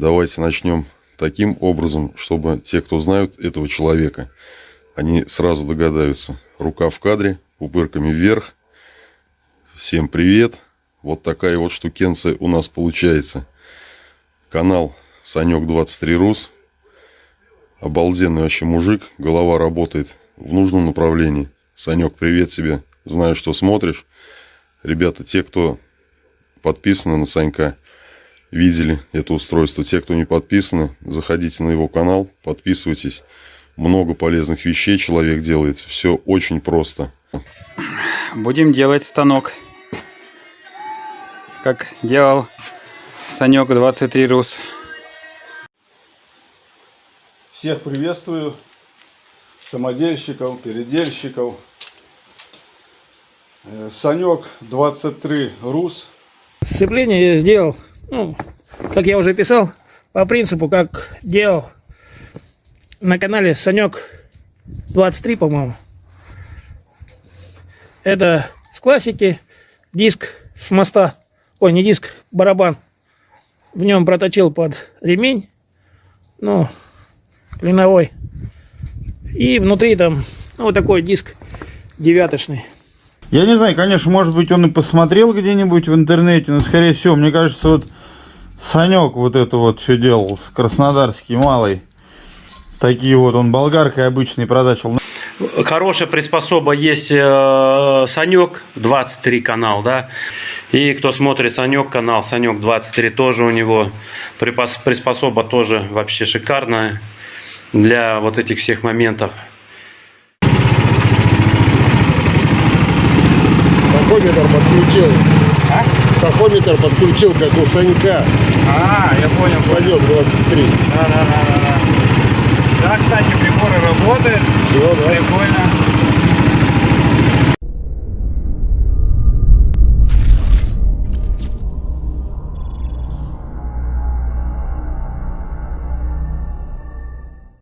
Давайте начнем таким образом, чтобы те, кто знают этого человека, они сразу догадаются. Рука в кадре, упырками вверх. Всем привет. Вот такая вот штукенция у нас получается. Канал Санек 23 Рус. Обалденный вообще мужик. Голова работает в нужном направлении. Санек, привет тебе. Знаю, что смотришь. Ребята, те, кто подписаны на Санька, видели это устройство. Те, кто не подписаны, заходите на его канал, подписывайтесь. Много полезных вещей человек делает. Все очень просто. Будем делать станок. Как делал Санек 23 Рус. Всех приветствую. Самодельщиков, передельщиков. Э, Санек 23 Рус. Сцепление я сделал, ну, как я уже писал, по принципу, как делал на канале Санек 23, по-моему. Это с классики, диск с моста, ой, не диск, барабан. В нем проточил под ремень, ну, клиновой. И внутри там, ну, вот такой диск девяточный. Я не знаю, конечно, может быть, он и посмотрел где-нибудь в интернете, но, скорее всего, мне кажется, вот Санек вот это вот все делал, краснодарский малый. Такие вот, он болгаркой обычный продачил. Хорошая приспособа есть э, Санек 23 канал, да. И кто смотрит Санек канал, Санек 23 тоже у него приспособа тоже вообще шикарная для вот этих всех моментов. Тахометр подключил. А? Тахометр подключил, как у Санька. А, я понял. Санек 23. Да, да, да, да, да. Да, кстати, приборы работают. Все, да. Прикольно.